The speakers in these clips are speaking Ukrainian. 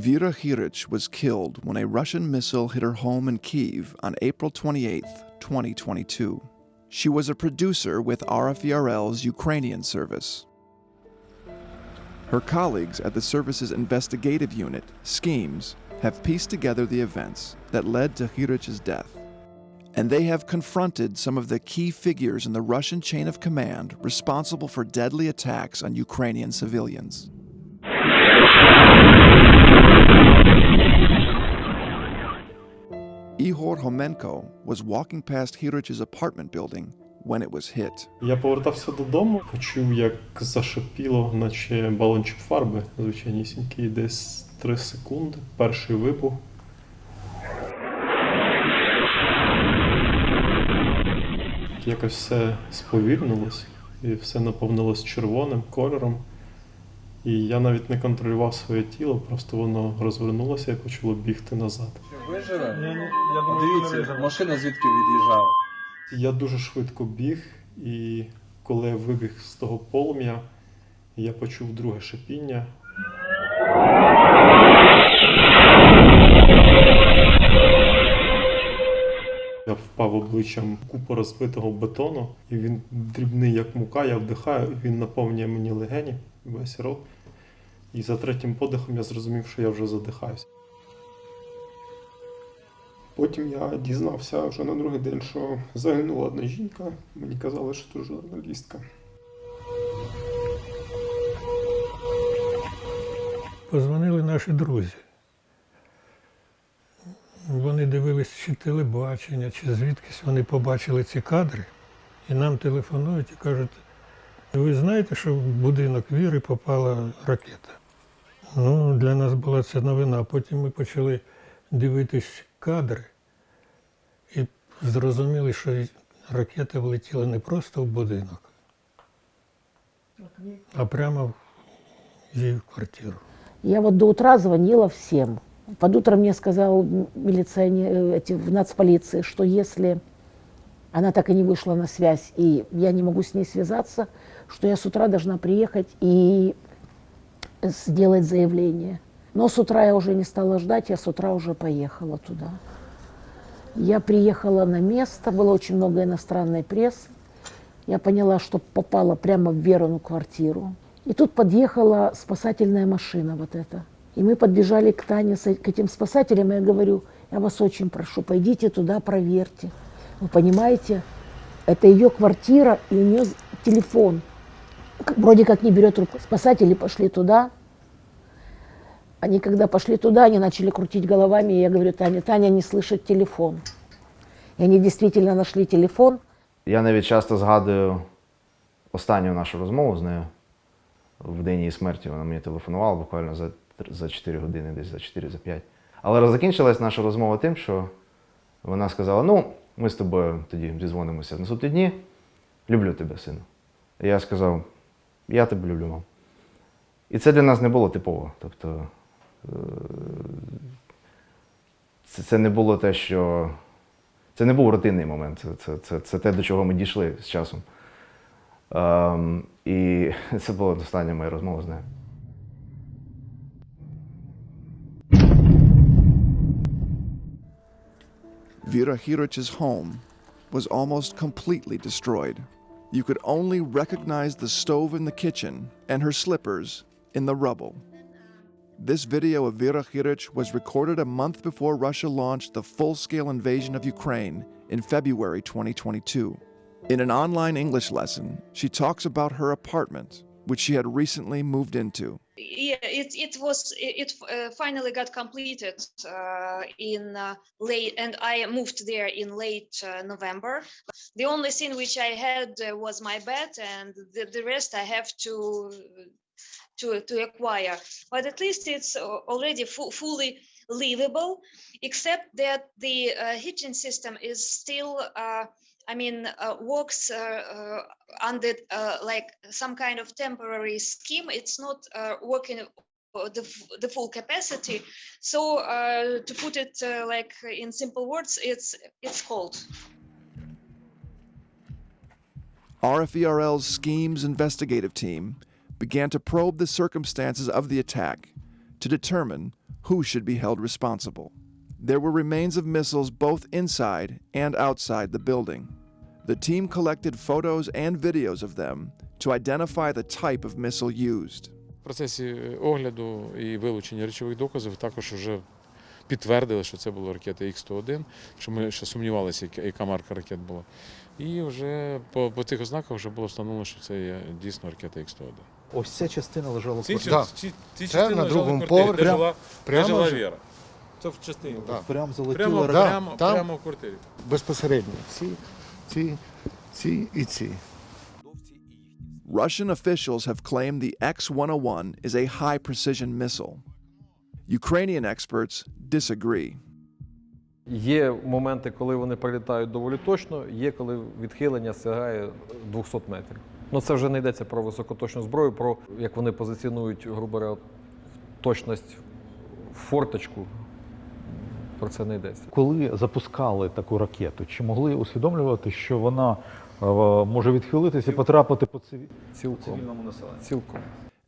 Vera Hirich was killed when a Russian missile hit her home in Kiev on April 28, 2022. She was a producer with RFERL's Ukrainian service. Her colleagues at the service's investigative unit, Schemes, have pieced together the events that led to Hirich's death. And they have confronted some of the key figures in the Russian chain of command responsible for deadly attacks on Ukrainian civilians. Ihor Homenko was walking past Hirich's apartment building when it was hit. Я повертався додому, почув, як зашипіло, наче балончик фарби, звичайнісінький, десь 3 секунди. Перший вибух. Якось все сповільнилось і все наповнилось червоним кольором. І я навіть не контролював своє тіло, просто воно розвернулося і почало бігти назад. Виживе? Я, я Дивіться, машина звідки від'їжджала. Я дуже швидко біг, і коли я вибіг з того полум'я, я почув друге шипіння. Я впав обличчям купу розбитого бетону, і він дрібний, як мука, я вдихаю, і він наповнює мені легені, весь рот. І за третім подихом я зрозумів, що я вже задихаюся. Потім я дізнався вже на другий день, що загинула одна жінка. Мені казали, що це журналістка. Позвонили наші друзі. Вони дивились чи телебачення, чи звідкись вони побачили ці кадри, і нам телефонують і кажуть, ви знаєте, що в будинок Віри попала ракета. Ну, для нас була це новина. Потім ми почали дивитись кадри і зрозуміли, що ракета влетіла не просто в будинок, а прямо в її квартиру. Я вот до утра звонила всем. Под утро мне сказал милиционер, э, эти, в нацполиции, что если она так и не вышла на связь, и я не могу с ней связаться, что я с утра должна приехать и сделать заявление. Но с утра я уже не стала ждать, я с утра уже поехала туда. Я приехала на место, было очень много иностранной прессы. Я поняла, что попала прямо в Верину квартиру. И тут подъехала спасательная машина вот эта. И мы подбежали к Тане, с- к этим спасателям, и я говорю, я вас очень прошу, пойдите туда, проверьте. Вы понимаете, это ее квартира, и у нее телефон. К- Вроде как не берет трубку. Спасатели пошли туда. Они когда пошли туда, они начали крутить головами, и я говорю, Таня, Таня не слышит телефон. И они действительно нашли телефон, Я навіть часто згадую останню нашу розмову з нею в день її смерті. Вона мені телефонувала буквально за, тр- за 4 години, десь за 4 за 5. Але закінчилась наша розмова тим, що вона сказала: ну, ми з тобою тоді зізвонимося в наступні дні. Люблю тебе, сину. І я сказав, я тебе люблю, мам. І це для нас не було типово. Тобто е, це не було те, що. Це не був рутинний момент, це, це, це, це те, до чого ми дійшли з часом. Ем, і це була остання моя розмова з нею. Vera Hirich's home was almost completely destroyed. You could only recognize the stove in the kitchen and her slippers in the rubble. This video of Vera Hirich was recorded a month before Russia launched the full scale invasion of Ukraine in February 2022. In an online English lesson, she talks about her apartment, which she had recently moved into. yeah it it was it uh, finally got completed uh, in uh, late and i moved there in late uh, november the only thing which i had uh, was my bed and the, the rest i have to to to acquire but at least it's already fu- fully livable except that the uh, heating system is still I mean, uh, works uh, uh, under uh, like some kind of temporary scheme. It's not uh, working the, the full capacity. So to put it like in simple words, it's it's cold. RFERL's Schemes investigative team began to probe the circumstances of the attack to determine who should be held responsible. There were remains of missiles both inside and outside the building. The team collected photos and videos of them to identify the type of missile used. В процесі огляду і вилучення речових доказів також вже підтвердили, що це була ракета Х-101, що ми ще сумнівалися, яка- марка ракет була. І вже по, по цих ознаках вже було встановлено, що це є дійсно ракета Х-101. Ось ця частина лежала в Ці, квартирі. Да. ці, ці Це частини на лежали в другому квартирі, поверсі. де жила, де Прямо жила вже. Віра. Це в частині. Да. Прям залетіло Прямо, ракета. прямо, там. прямо в квартирі. безпосередньо. Ці, ці, ці і ці. Russian officials have claimed the X 101 is a high precision missile. Ukrainian experts disagree. Є моменти, коли вони прилітають доволі точно, є коли відхилення сягає 200 метрів. Ну це вже не йдеться про високоточну зброю, про як вони позиціонують, грубо говоря, точність в форточку. Про це не йдеться. Коли запускали таку ракету, чи могли усвідомлювати, що вона е, може відхилитися і потрапити по циві... Цілком. цивільному населенню? Цілком.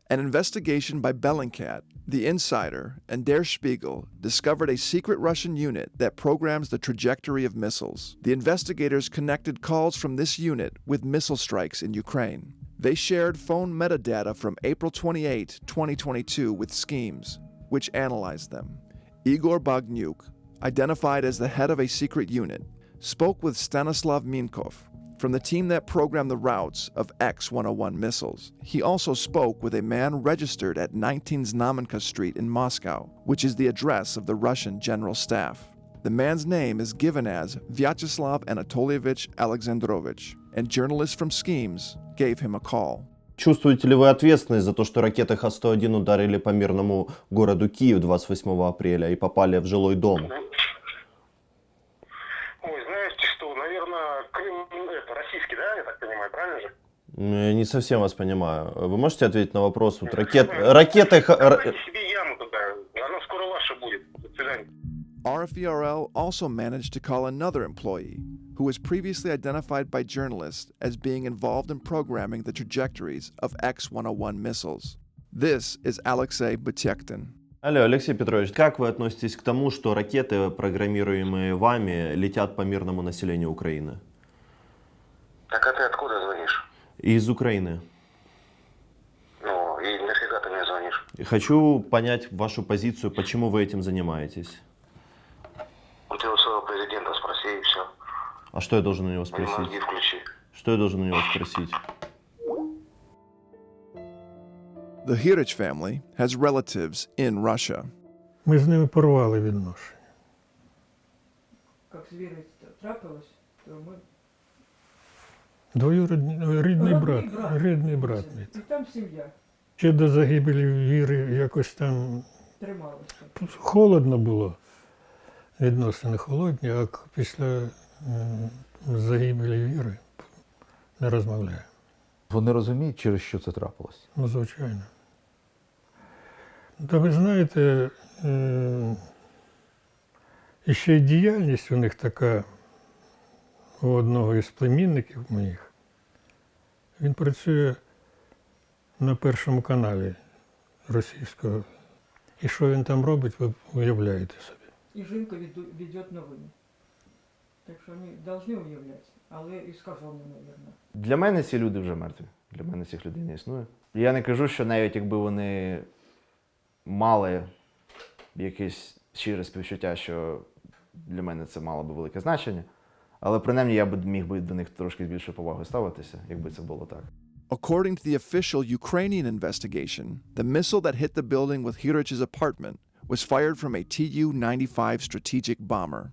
An investigation by Bellingcat, The Insider, and Der Spiegel discovered a secret Russian unit that programs the trajectory of missiles. The investigators connected calls from this unit with missile strikes in Ukraine. They shared phone metadata from April 28, 2022 with Schemes, which analyzed them. Igor Bagnyuk, identified as the head of a secret unit, spoke with Stanislav Minkov from the team that programmed the routes of X 101 missiles. He also spoke with a man registered at 19 Znamenka Street in Moscow, which is the address of the Russian General Staff. The man's name is given as Vyacheslav Anatolievich Alexandrovich, and journalists from Schemes gave him a call. Чувствуете ли вы ответственность за то, что ракеты Х-101 ударили по мирному городу Киев 28 апреля и попали в жилой дом? Правильно же? Я не совсем вас понимаю. Вы можете ответить на вопрос? Вот ракет... Ракеты... Р- себе яму туда, она скоро ваша будет. До свидания. RFERL also managed to call another employee who was previously identified by journalists as being involved in programming the trajectories of X 101 missiles. This is Alexei Butyektin. Алло, Алексей Петрович, как вы относитесь к тому, что ракеты, программируемые вами, летят по мирному населению Украины? Так а ты откуда звонишь? Из Украины. Ну, и нафига ты мне звонишь? И Хочу понять вашу позицию, почему вы этим занимаетесь. У тебя у своего президента спроси и все. А что я должен у него спросить? мозги включи. Что я должен у него спросить? The Hirich family has relatives in Russia. Ми з ними порвали відношення. Как звірить трапилось, то ми Двоюрідний рідний брат, рідний брат. мій. і там сім'я Ще до загибелі віри якось там трималася. холодно було. Відносини холодні, а після загибелі віри не розмовляю. Вони розуміють, через що це трапилось. Ну, звичайно. Та ви знаєте, ще й діяльність у них така у одного із племінників моїх. Він працює на першому каналі російського. І що він там робить, ви уявляєте собі. І жінка веде новини. Так що вони повинні уявляти, але і іскажено, мабуть. Для мене ці люди вже мертві. Для мене цих людей не існує. Я не кажу, що навіть якби вони мали якесь щире співчуття, що для мене це мало би велике значення. Але принаймні я б міг би до них трошки більше поваги ставитися, якби це було так. According to the official Ukrainian investigation, the missile that hit the building with Hirich's apartment was fired from a Tu 95 strategic bomber.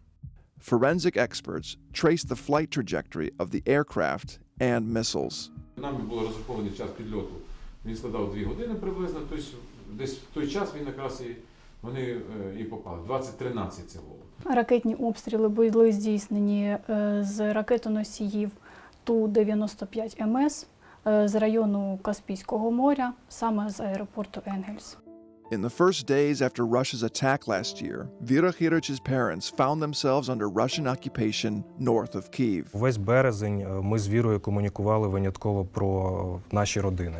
Forensic experts traced the flight trajectory of the aircraft and missiles. Нами було розрахований час підльоту. Він складав 2 години приблизно, тобто десь в той час він якраз і вони е, і попали. 20.13 це було. Ракетні обстріли були здійснені е, з ракетоносіїв Ту-95 МС е, з району Каспійського моря, саме з аеропорту Енгельс. In the first days after Russia's attack last year, Vera Hirich's parents found themselves under Russian occupation north of Kyiv. Весь березень е, ми з Вірою комунікували винятково про наші родини.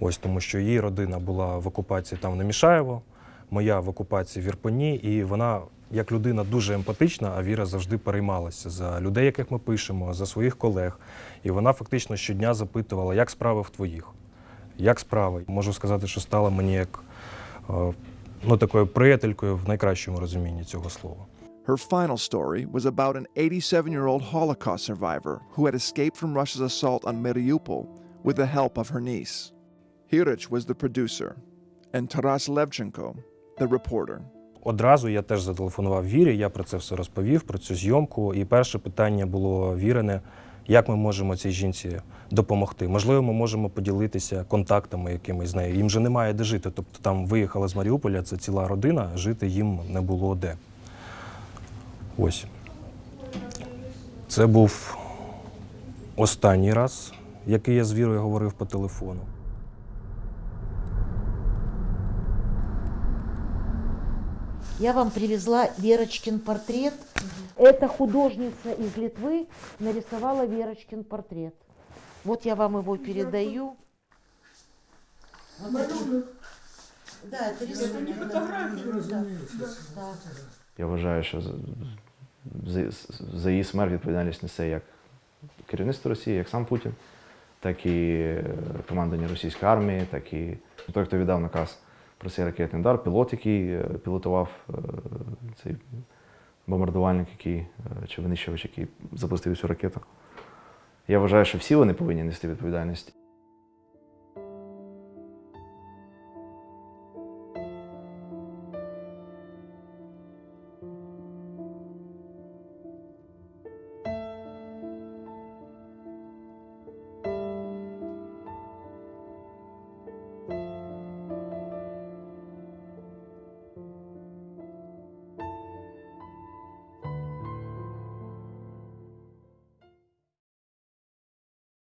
Ось тому, що її родина була в окупації там в Немішаєво, моя в окупації в Ірпені, і вона, як людина, дуже емпатична, а Віра завжди переймалася за людей, яких ми пишемо, за своїх колег. І вона фактично щодня запитувала, як справи в твоїх, як справи. Можу сказати, що стала мені як е, ну, такою приятелькою в найкращому розумінні цього слова. Her final story was about an 87 year old Holocaust survivor who had escaped from Russia's assault on Mariupol with the help of her niece. Hirich was the producer, and Taras Levchenko, the reporter. Одразу я теж зателефонував Вірі, я про це все розповів, про цю зйомку. І перше питання було вірене, як ми можемо цій жінці допомогти. Можливо, ми можемо поділитися контактами якимись з нею. Їм же немає де жити. Тобто там виїхала з Маріуполя, це ціла родина, жити їм не було де. Ось. Це був останній раз, який я з Вірою говорив по телефону. Я вам привезла Верочкин портрет. Эта художница из Литвы нарисовала Верочкин портрет. Вот я вам его передаю. Да, это рисунок. Да. Я вважаю, що за, за, за її смерть відповідальність несе як керівництво Росії, як сам Путін, так і е, командування російської армії, так і той, хто віддав наказ про цей ракетний удар, пілот, який е, пілотував е, цей бомбардувальник, який, е, чи винищувач, який запустив цю ракету. Я вважаю, що всі вони повинні нести відповідальність.